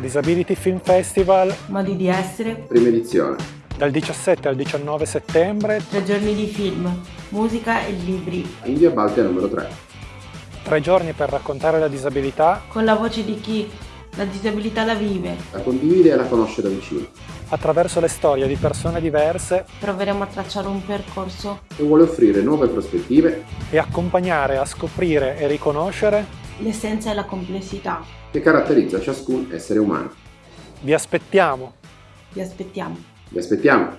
Disability Film Festival Modi di essere, Prima edizione. dal 17 al 19 settembre, tre giorni di film, musica e libri, In via Baltea numero 3. tre giorni per raccontare la disabilità con la voce di chi la disabilità la vive. La condivide e la conosce da vicino. attraverso le storie di persone diverse Proveremo a tracciare un percorso, E vuole offrire nuove prospettive e accompagnare a scoprire e riconoscere. L'essenza e la complessità. che caratterizza ciascun essere umano. Vi aspettiamo! Vi aspettiamo. Vi aspettiamo!